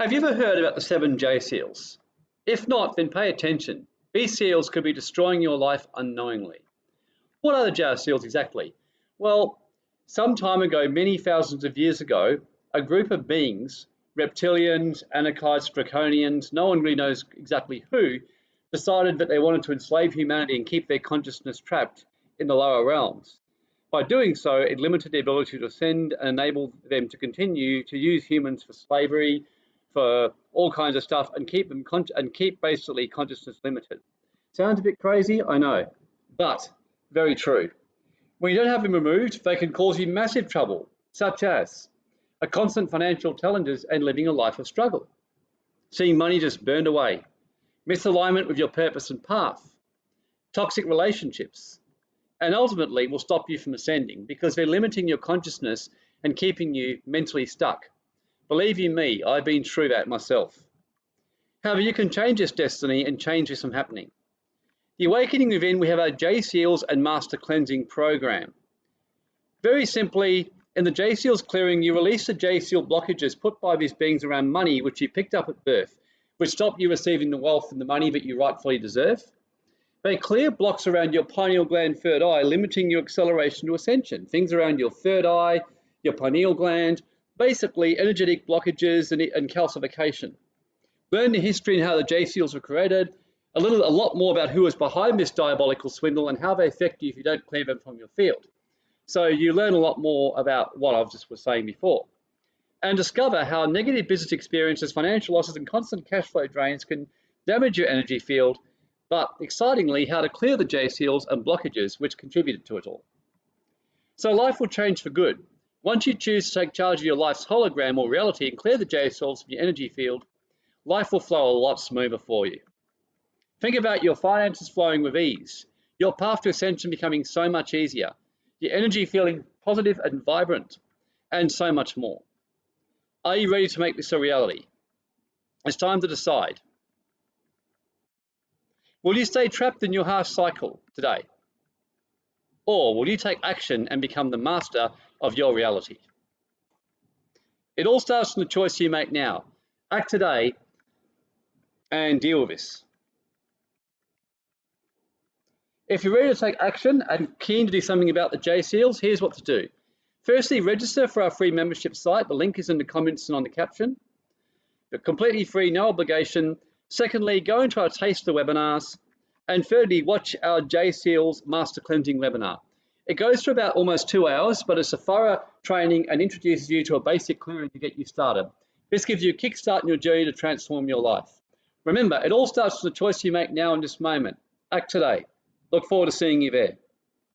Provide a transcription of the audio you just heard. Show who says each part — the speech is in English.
Speaker 1: Have you ever heard about the seven J seals? If not, then pay attention. These seals could be destroying your life unknowingly. What are the J seals exactly? Well, some time ago, many thousands of years ago, a group of beings, reptilians, anakites, draconians, no one really knows exactly who, decided that they wanted to enslave humanity and keep their consciousness trapped in the lower realms. By doing so, it limited their ability to ascend and enabled them to continue to use humans for slavery, for all kinds of stuff, and keep them and keep basically consciousness limited. Sounds a bit crazy, I know, but very true. When you don't have them removed, they can cause you massive trouble, such as a constant financial challenges and living a life of struggle, seeing money just burned away, misalignment with your purpose and path, toxic relationships, and ultimately will stop you from ascending because they're limiting your consciousness and keeping you mentally stuck. Believe you me, I've been through that myself. However, you can change this destiny and change this from happening. The Awakening Within, we have our J Seals and Master Cleansing program. Very simply, in the J Seals clearing, you release the J Seal blockages put by these beings around money, which you picked up at birth, which stop you receiving the wealth and the money that you rightfully deserve. They clear blocks around your pineal gland third eye, limiting your acceleration to ascension. Things around your third eye, your pineal gland, basically energetic blockages and, and calcification. Learn the history and how the J seals were created, a little, a lot more about who was behind this diabolical swindle and how they affect you if you don't clear them from your field. So you learn a lot more about what I was just was saying before. And discover how negative business experiences, financial losses, and constant cash flow drains can damage your energy field but excitingly, how to clear the J seals and blockages which contributed to it all. So life will change for good. Once you choose to take charge of your life's hologram or reality and clear the J seals from your energy field, life will flow a lot smoother for you. Think about your finances flowing with ease, your path to ascension becoming so much easier, your energy feeling positive and vibrant, and so much more. Are you ready to make this a reality? It's time to decide. Will you stay trapped in your harsh cycle today? Or will you take action and become the master of your reality? It all starts from the choice you make now. Act today and deal with this. If you're ready to take action and keen to do something about the J Seals, here's what to do. Firstly, register for our free membership site. The link is in the comments and on the caption. But completely free, no obligation. Secondly, go into our Taste the webinars. And thirdly, watch our J Seals Master Cleansing webinar. It goes for about almost two hours, but it's a thorough training and introduces you to a basic clearing to get you started. This gives you a kickstart in your journey to transform your life. Remember, it all starts with the choice you make now in this moment. Act today. Look forward to seeing you there.